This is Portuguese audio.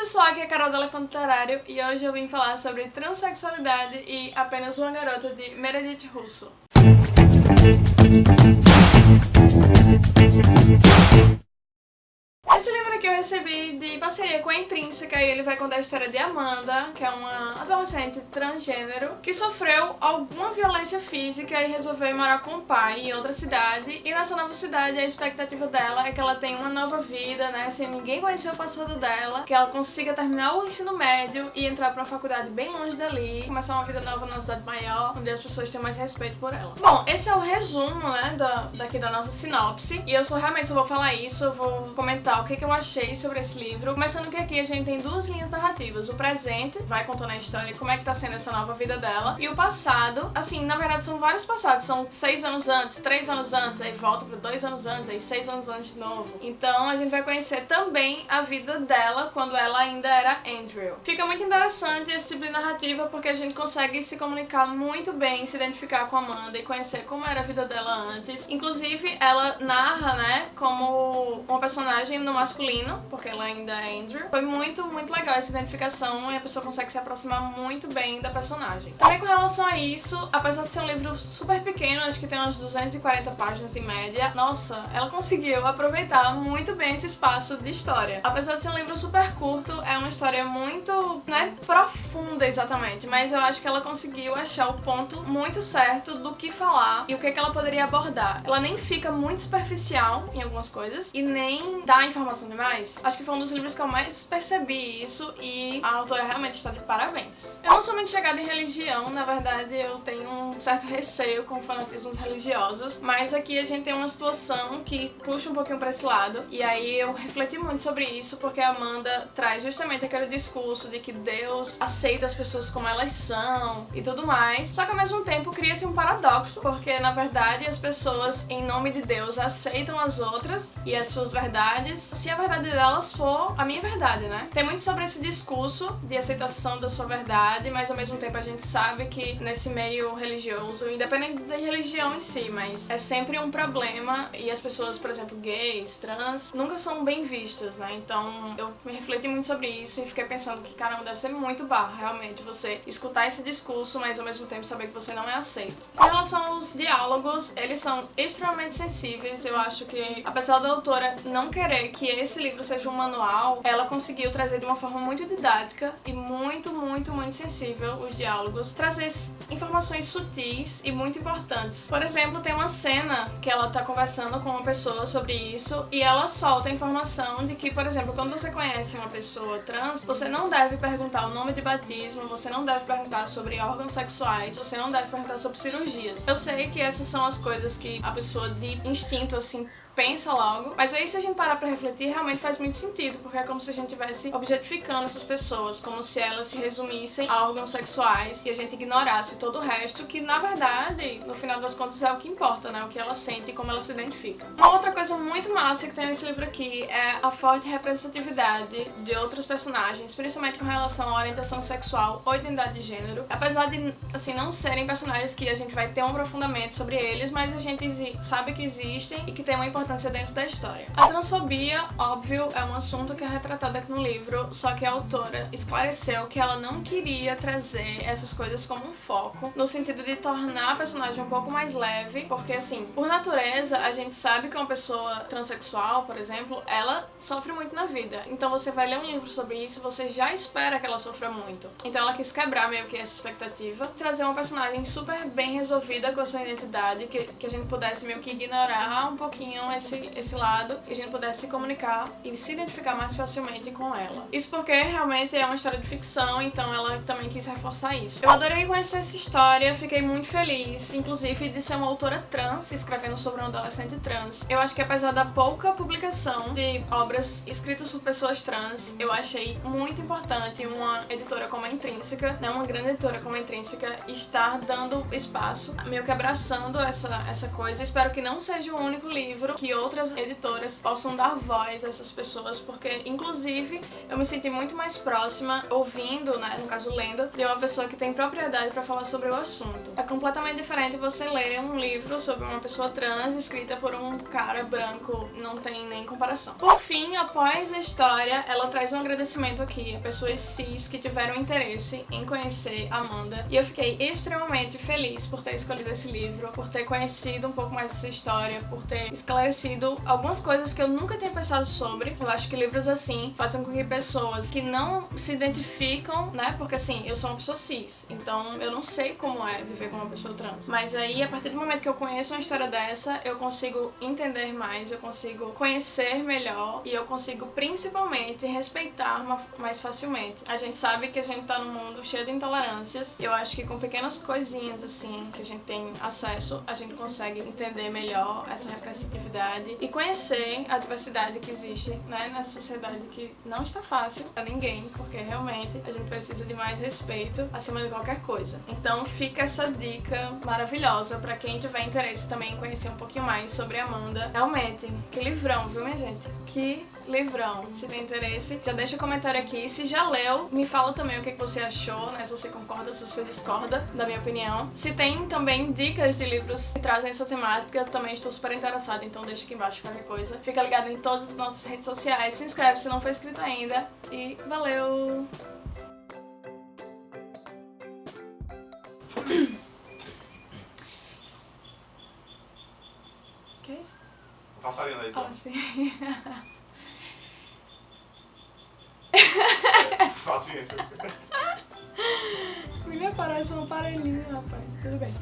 pessoal, aqui é a Carol do Elefante Literário e hoje eu vim falar sobre transexualidade e apenas uma garota de Meredith Russo. Aqui eu recebi de parceria com a Intrínseca e ele vai contar a história de Amanda, que é uma adolescente transgênero que sofreu alguma violência física e resolveu morar com o pai em outra cidade. E nessa nova cidade a expectativa dela é que ela tenha uma nova vida, né, sem ninguém conhecer o passado dela, que ela consiga terminar o ensino médio e entrar pra uma faculdade bem longe dali, começar uma vida nova numa cidade maior, onde as pessoas têm mais respeito por ela. Bom, esse é o resumo, né, da, daqui da nossa sinopse. E eu só realmente só vou falar isso, eu vou comentar o que, que eu achei sobre esse livro. Começando que aqui a gente tem duas linhas narrativas. O presente, vai contando a história, como é que tá sendo essa nova vida dela. E o passado, assim, na verdade são vários passados. São seis anos antes, três anos antes, aí volta pra dois anos antes, aí seis anos antes de novo. Então a gente vai conhecer também a vida dela quando ela ainda era Andrew. Fica muito interessante esse tipo de narrativa porque a gente consegue se comunicar muito bem, se identificar com a Amanda e conhecer como era a vida dela antes. Inclusive, ela narra, né, como uma personagem no masculino, porque ela ainda é Andrew. Foi muito, muito legal essa identificação e a pessoa consegue se aproximar muito bem da personagem. Também com relação a isso, apesar de ser um livro super pequeno, acho que tem umas 240 páginas em média, nossa, ela conseguiu aproveitar muito bem esse espaço de história. Apesar de ser um livro super curto, é uma história muito, né, profunda exatamente, mas eu acho que ela conseguiu achar o ponto muito certo do que falar e o que, que ela poderia abordar. Ela nem fica muito superficial em algumas coisas e nem dá informação demais. Acho que foi um dos livros que eu mais percebi isso e a autora realmente está de parabéns. Eu não sou muito chegada em religião, na verdade eu tenho um certo receio com fanatismos religiosos, mas aqui a gente tem uma situação que puxa um pouquinho pra esse lado e aí eu refleti muito sobre isso porque a Amanda traz justamente aquele discurso de que Deus aceita as pessoas como elas são e tudo mais, só que ao mesmo tempo cria-se um paradoxo, porque na verdade as pessoas em nome de Deus aceitam as outras e as suas verdades se a verdade delas for a minha verdade, né? Tem muito sobre esse discurso de aceitação da sua verdade, mas ao mesmo tempo a gente sabe que nesse meio religioso, independente da religião em si, mas é sempre um problema e as pessoas, por exemplo, gays, trans, nunca são bem vistas, né? Então eu me refleti muito sobre isso e fiquei pensando que, caramba, deve ser muito barra, realmente, você escutar esse discurso, mas ao mesmo tempo saber que você não é aceito. Em relação aos diálogos, eles são extremamente sensíveis, eu acho que, apesar da autora não querer que esse livro seja um manual, ela conseguiu trazer de uma forma muito didática e muito, muito, muito sensível os diálogos, trazer informações sutis e muito importantes. Por exemplo, tem uma cena que ela tá conversando com uma pessoa sobre isso e ela solta a informação de que, por exemplo, quando você conhece uma pessoa trans, você não deve perguntar o nome de batismo, você não deve perguntar sobre órgãos sexuais, você não deve perguntar sobre cirurgias. Eu sei que essas são as coisas que a pessoa de instinto, assim, pensa logo, mas aí se a gente parar pra refletir, realmente faz muito sentido, porque é como se a gente estivesse objetificando essas pessoas, como se elas se resumissem a órgãos sexuais e a gente ignorasse todo o resto, que na verdade, no final das contas, é o que importa, né? O que ela sente e como ela se identifica. Uma outra coisa muito massa que tem nesse livro aqui é a forte representatividade de outros personagens, principalmente com relação à orientação sexual ou identidade de gênero. Apesar de, assim, não serem personagens que a gente vai ter um aprofundamento sobre eles, mas a gente sabe que existem e que tem uma importância importância dentro da história. A transfobia, óbvio, é um assunto que é retratado aqui no livro, só que a autora esclareceu que ela não queria trazer essas coisas como um foco, no sentido de tornar a personagem um pouco mais leve, porque assim, por natureza, a gente sabe que uma pessoa transexual, por exemplo, ela sofre muito na vida. Então você vai ler um livro sobre isso, você já espera que ela sofra muito. Então ela quis quebrar meio que essa expectativa, trazer uma personagem super bem resolvida com a sua identidade, que, que a gente pudesse meio que ignorar um pouquinho esse, esse lado e a gente pudesse se comunicar e se identificar mais facilmente com ela. Isso porque realmente é uma história de ficção, então ela também quis reforçar isso. Eu adorei conhecer essa história, fiquei muito feliz, inclusive de ser uma autora trans, escrevendo sobre um adolescente trans. Eu acho que apesar da pouca publicação de obras escritas por pessoas trans, eu achei muito importante uma editora como a Intrínseca, né, uma grande editora como a Intrínseca, estar dando espaço, meio que abraçando essa, essa coisa. Espero que não seja o único livro que outras editoras possam dar voz a essas pessoas, porque inclusive eu me senti muito mais próxima ouvindo, né, no caso lendo, de uma pessoa que tem propriedade para falar sobre o assunto. É completamente diferente você ler um livro sobre uma pessoa trans escrita por um cara branco, não tem nem comparação. Por fim, após a história, ela traz um agradecimento aqui a pessoas cis que tiveram interesse em conhecer Amanda, e eu fiquei extremamente feliz por ter escolhido esse livro, por ter conhecido um pouco mais dessa história, por ter esclarecido algumas coisas que eu nunca tinha pensado sobre. Eu acho que livros assim fazem com que pessoas que não se identificam, né, porque assim, eu sou uma pessoa cis, então eu não sei como é viver com uma pessoa trans. Mas aí, a partir do momento que eu conheço uma história dessa, eu consigo entender mais, eu consigo conhecer melhor e eu consigo principalmente respeitar mais facilmente. A gente sabe que a gente tá num mundo cheio de intolerâncias. Eu acho que com pequenas coisinhas assim que a gente tem acesso, a gente consegue entender melhor essa representatividade e conhecer a diversidade que existe né, nessa sociedade que não está fácil pra ninguém, porque realmente a gente precisa de mais respeito acima de qualquer coisa. Então fica essa dica maravilhosa pra quem tiver interesse também em conhecer um pouquinho mais sobre Amanda. Realmente, que livrão, viu minha gente? Que livrão. Se tem interesse, já deixa um comentário aqui. Se já leu, me fala também o que você achou, né? Se você concorda, se você discorda da minha opinião. Se tem também dicas de livros que trazem essa temática, eu também estou super interessada, então deixa aqui embaixo qualquer coisa. Fica ligado em todas as nossas redes sociais, se inscreve se não for inscrito ainda e valeu! Passarinho aí, então. Ah, sim. Paciência. Me parece um aparelhinho, rapaz. Tudo bem.